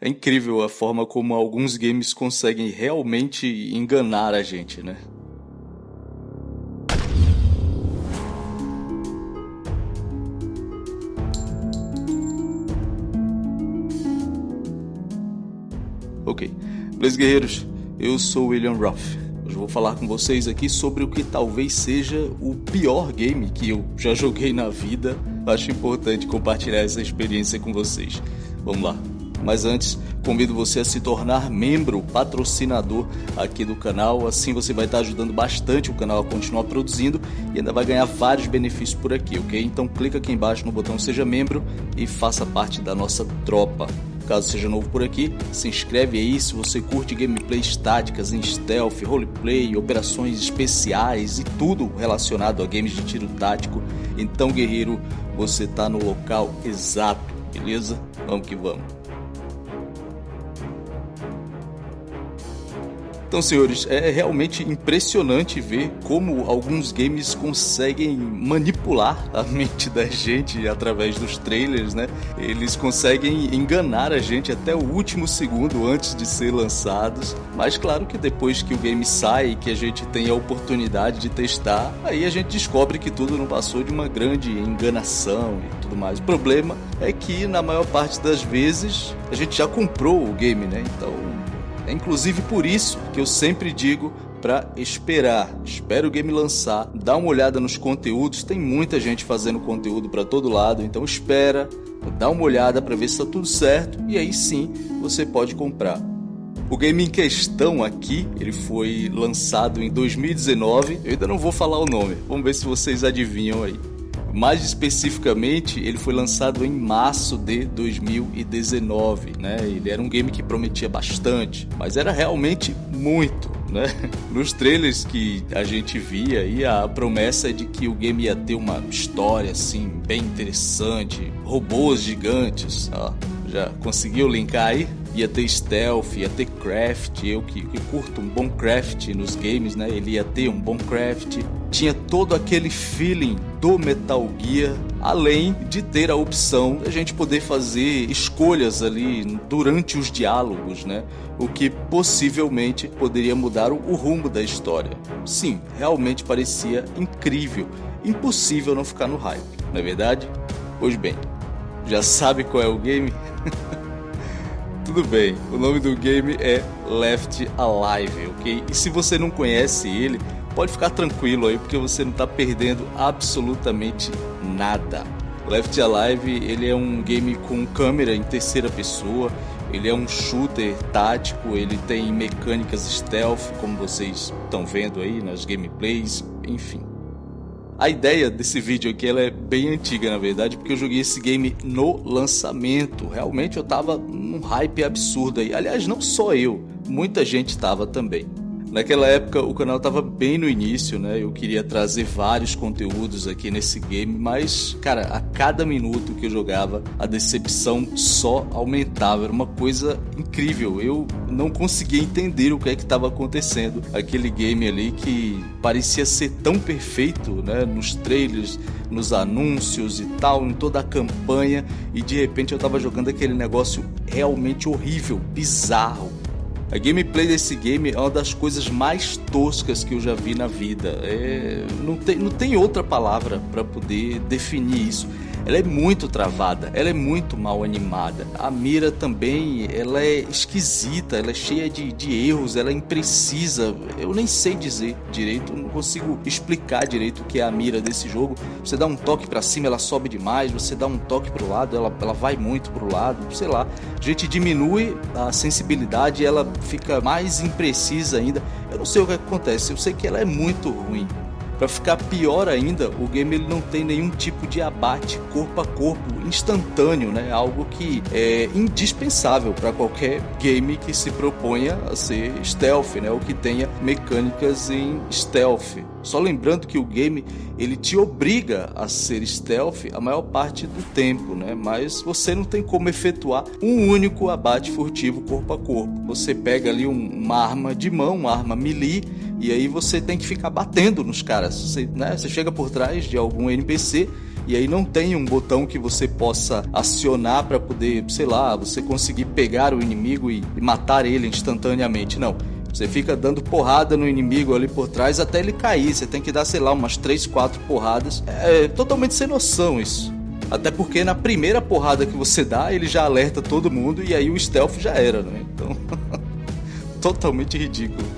É incrível a forma como alguns games conseguem realmente enganar a gente, né? Ok. Beleza, guerreiros? Eu sou William Ruff. Hoje vou falar com vocês aqui sobre o que talvez seja o pior game que eu já joguei na vida. Acho importante compartilhar essa experiência com vocês. Vamos lá. Mas antes, convido você a se tornar membro, patrocinador aqui do canal. Assim você vai estar ajudando bastante o canal a continuar produzindo e ainda vai ganhar vários benefícios por aqui, ok? Então clica aqui embaixo no botão Seja Membro e faça parte da nossa tropa. Caso seja novo por aqui, se inscreve aí se você curte gameplays táticas em stealth, roleplay, operações especiais e tudo relacionado a games de tiro tático. Então, guerreiro, você está no local exato, beleza? Vamos que vamos. Então, senhores, é realmente impressionante ver como alguns games conseguem manipular a mente da gente através dos trailers, né? Eles conseguem enganar a gente até o último segundo antes de ser lançados. Mas claro que depois que o game sai, que a gente tem a oportunidade de testar, aí a gente descobre que tudo não passou de uma grande enganação e tudo mais. O problema é que na maior parte das vezes a gente já comprou o game, né? Então é inclusive por isso que eu sempre digo para esperar. Espera o game lançar, dá uma olhada nos conteúdos, tem muita gente fazendo conteúdo para todo lado, então espera, dá uma olhada para ver se está tudo certo e aí sim você pode comprar. O game em questão aqui, ele foi lançado em 2019. Eu ainda não vou falar o nome. Vamos ver se vocês adivinham aí. Mais especificamente, ele foi lançado em março de 2019, né? Ele era um game que prometia bastante, mas era realmente muito, né? Nos trailers que a gente via aí, a promessa é de que o game ia ter uma história assim bem interessante, robôs gigantes, ó. Já conseguiu linkar aí? Ia ter stealth, ia ter craft, eu que, que, curto um bom craft nos games, né? Ele ia ter um bom craft. Tinha todo aquele feeling do Metal Gear, além de ter a opção a gente poder fazer escolhas ali durante os diálogos, né? O que possivelmente poderia mudar o rumo da história. Sim, realmente parecia incrível, impossível não ficar no hype, não é verdade? Pois bem, já sabe qual é o game? Tudo bem, o nome do game é Left Alive, ok? E se você não conhece ele, pode ficar tranquilo aí, porque você não está perdendo absolutamente nada. Left Alive ele é um game com câmera em terceira pessoa, ele é um shooter tático, ele tem mecânicas stealth, como vocês estão vendo aí nas gameplays, enfim. A ideia desse vídeo aqui ela é bem antiga, na verdade, porque eu joguei esse game no lançamento. Realmente eu tava num hype absurdo aí. Aliás, não só eu, muita gente tava também. Naquela época o canal estava bem no início, né? Eu queria trazer vários conteúdos aqui nesse game, mas, cara, a cada minuto que eu jogava, a decepção só aumentava. Era uma coisa incrível. Eu não conseguia entender o que é que estava acontecendo. Aquele game ali que parecia ser tão perfeito, né? Nos trailers, nos anúncios e tal, em toda a campanha, e de repente eu estava jogando aquele negócio realmente horrível, bizarro a gameplay desse game é uma das coisas mais toscas que eu já vi na vida. É, não, tem, não tem outra palavra para poder definir isso ela é muito travada, ela é muito mal animada. A mira também, ela é esquisita, ela é cheia de, de erros, ela é imprecisa. Eu nem sei dizer direito, não consigo explicar direito o que é a mira desse jogo. Você dá um toque para cima, ela sobe demais, você dá um toque pro lado, ela, ela vai muito pro lado, sei lá. A gente diminui a sensibilidade, ela fica mais imprecisa ainda. Eu não sei o que acontece, eu sei que ela é muito ruim. Para ficar pior ainda, o game ele não tem nenhum tipo de abate corpo a corpo instantâneo, né? Algo que é indispensável para qualquer game que se proponha a ser stealth, né? Ou que tenha mecânicas em stealth. Só lembrando que o game ele te obriga a ser stealth a maior parte do tempo, né? Mas você não tem como efetuar um único abate furtivo corpo a corpo. Você pega ali um, uma arma de mão, uma arma melee e aí você tem que ficar batendo nos caras. Você, né, você chega por trás de algum NPC e aí não tem um botão que você possa acionar para poder, sei lá, você conseguir pegar o inimigo e, e matar ele instantaneamente. Não. Você fica dando porrada no inimigo ali por trás até ele cair. Você tem que dar, sei lá, umas 3, 4 porradas. É totalmente sem noção isso. Até porque na primeira porrada que você dá, ele já alerta todo mundo e aí o stealth já era, né? Então, totalmente ridículo.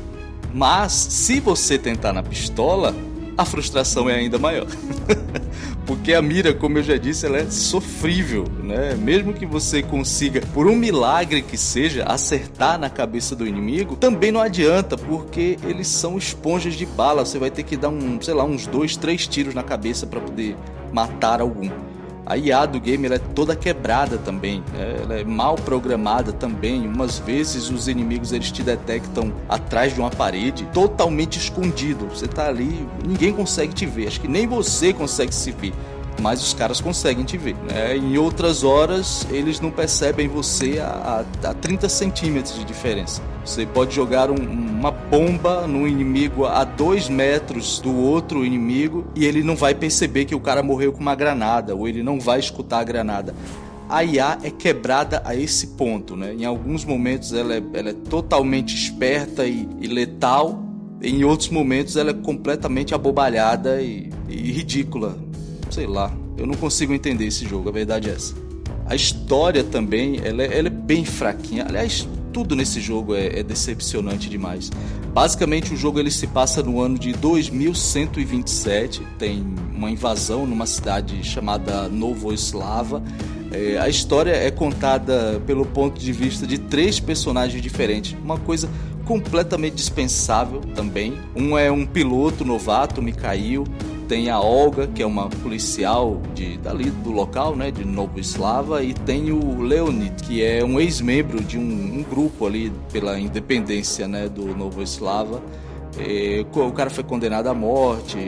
Mas se você tentar na pistola, a frustração é ainda maior. Porque a mira, como eu já disse, ela é sofrível, né? Mesmo que você consiga, por um milagre que seja, acertar na cabeça do inimigo, também não adianta, porque eles são esponjas de bala. Você vai ter que dar um, sei lá, uns dois, três tiros na cabeça para poder matar algum. A IA do game ela é toda quebrada também, né? ela é mal programada também. Umas vezes os inimigos eles te detectam atrás de uma parede, totalmente escondido. Você tá ali, ninguém consegue te ver, acho que nem você consegue se ver mas os caras conseguem te ver. Né? Em outras horas, eles não percebem você a, a 30 centímetros de diferença. Você pode jogar um, uma bomba no inimigo a 2 metros do outro inimigo e ele não vai perceber que o cara morreu com uma granada, ou ele não vai escutar a granada a IA é quebrada a esse ponto, né? Em alguns momentos ela é, ela é totalmente esperta e, e, letal, em outros momentos ela é completamente abobalhada e, e ridícula sei lá, eu não consigo entender esse jogo, a verdade é essa. A história também, ela é, ela é bem fraquinha. Aliás, tudo nesse jogo é, é, decepcionante demais. Basicamente, o jogo ele se passa no ano de 2127. Tem uma invasão numa cidade chamada Novoslava. É, a história é contada pelo ponto de vista de três personagens diferentes. Uma coisa completamente dispensável também. Um é um piloto novato, Mikhail tem a Olga, que é uma policial de, dali do local, né, de Novo Eslava, e tem o Leonid, que é um ex-membro de um, um, grupo ali pela independência né, do Novo Eslava. É, o cara foi condenado à morte,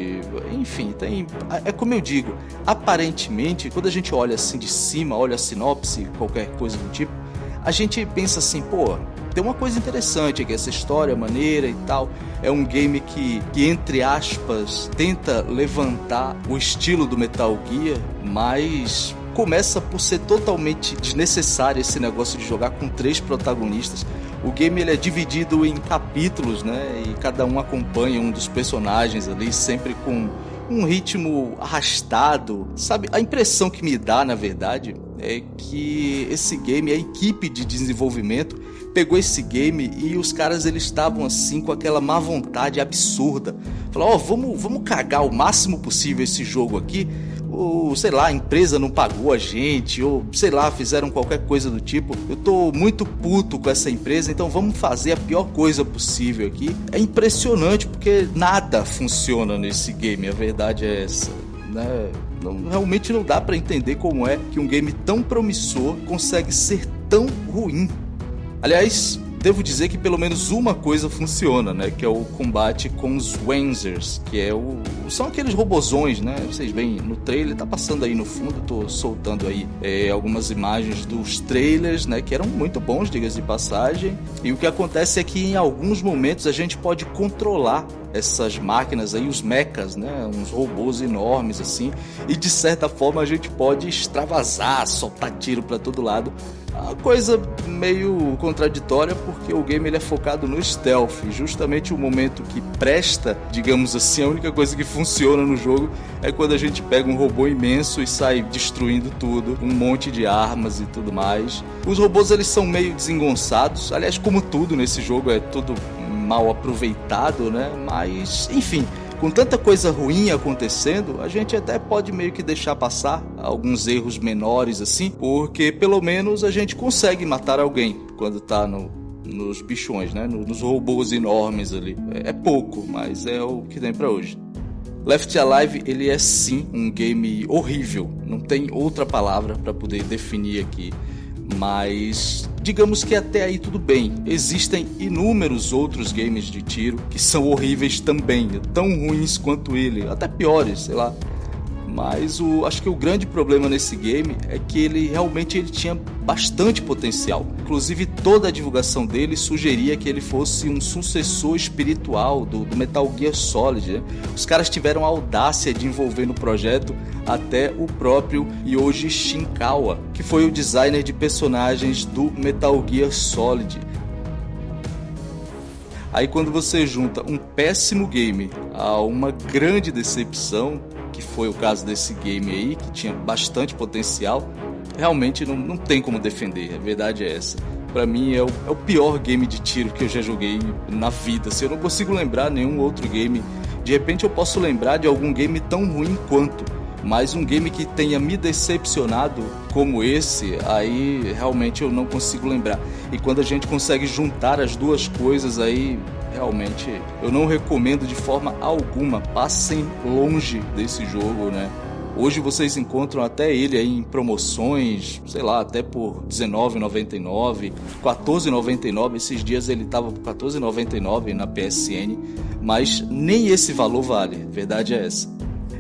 enfim, tem. É como eu digo, aparentemente, quando a gente olha assim de cima, olha a sinopse, qualquer coisa do tipo, a gente pensa assim, pô, tem uma coisa interessante aqui, essa história maneira e tal. É um game que, que, entre aspas, tenta levantar o estilo do Metal Gear, mas começa por ser totalmente desnecessário esse negócio de jogar com três protagonistas. O game ele é dividido em capítulos, né? E cada um acompanha um dos personagens ali, sempre com um ritmo arrastado. Sabe, a impressão que me dá, na verdade, é que esse game, a equipe de desenvolvimento, pegou esse game e os caras eles estavam assim com aquela má vontade absurda. Falaram, ó, oh, vamos, vamos cagar o máximo possível esse jogo aqui. Ou, sei lá, a empresa não pagou a gente, ou sei lá, fizeram qualquer coisa do tipo. Eu tô muito puto com essa empresa, então vamos fazer a pior coisa possível aqui. É impressionante porque nada funciona nesse game, a verdade é essa. Né? Não, realmente não dá para entender como é que um game tão promissor consegue ser tão ruim. Aliás, devo dizer que pelo menos uma coisa funciona, né? Que é o combate com os Wenzers, que é o são aqueles robozões, né? Vocês veem no trailer, tá passando aí no fundo, tô soltando aí é, algumas imagens dos trailers, né? Que eram muito bons, diga-se de passagem. E o que acontece é que em alguns momentos a gente pode controlar essas máquinas aí, os mechas, né? Uns robôs enormes assim, e de certa forma a gente pode extravasar, soltar tiro para todo lado uma coisa meio contraditória porque o game ele é focado no stealth, justamente o momento que presta, digamos assim, a única coisa que funciona no jogo é quando a gente pega um robô imenso e sai destruindo tudo, um monte de armas e tudo mais. Os robôs eles são meio desengonçados, aliás, como tudo nesse jogo é tudo mal aproveitado, né? Mas, enfim, com tanta coisa ruim acontecendo, a gente até pode meio que deixar passar alguns erros menores assim, porque pelo menos a gente consegue matar alguém quando tá no, nos bichões, né? Nos robôs enormes ali. É, é pouco, mas é o que tem para hoje. Left Alive ele é sim um game horrível, não tem outra palavra para poder definir aqui mas digamos que até aí tudo bem. Existem inúmeros outros games de tiro que são horríveis também, tão ruins quanto ele, até piores, sei lá. Mas o, acho que o grande problema nesse game é que ele realmente ele tinha bastante potencial. Inclusive toda a divulgação dele sugeria que ele fosse um sucessor espiritual do, do Metal Gear Solid. Né? Os caras tiveram a audácia de envolver no projeto até o próprio Yoji Shinkawa, que foi o designer de personagens do Metal Gear Solid. Aí quando você junta um péssimo game a uma grande decepção, que foi o caso desse game aí, que tinha bastante potencial, realmente não, não tem como defender, a verdade é essa. Para mim é o, é o pior game de tiro que eu já joguei na vida. Se assim, eu não consigo lembrar nenhum outro game, de repente eu posso lembrar de algum game tão ruim quanto, mas um game que tenha me decepcionado como esse, aí realmente eu não consigo lembrar. E quando a gente consegue juntar as duas coisas aí, realmente eu não recomendo de forma alguma. Passem longe desse jogo, né? Hoje vocês encontram até ele em promoções, sei lá, até por R$19,99, R$14,99. Esses dias ele tava por R$14,99 na PSN, mas nem esse valor vale, verdade é essa.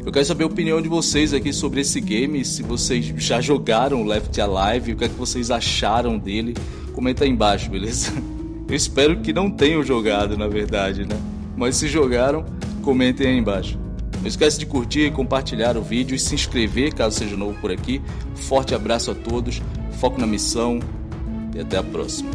Eu quero saber a opinião de vocês aqui sobre esse game, se vocês já jogaram Left Alive, o que é que vocês acharam dele. Comenta aí embaixo, beleza? Eu espero que não tenham jogado, na verdade, né? Mas se jogaram, comentem aí embaixo. Não esquece de curtir, compartilhar o vídeo e se inscrever caso seja novo por aqui. Forte abraço a todos, foco na missão e até a próxima.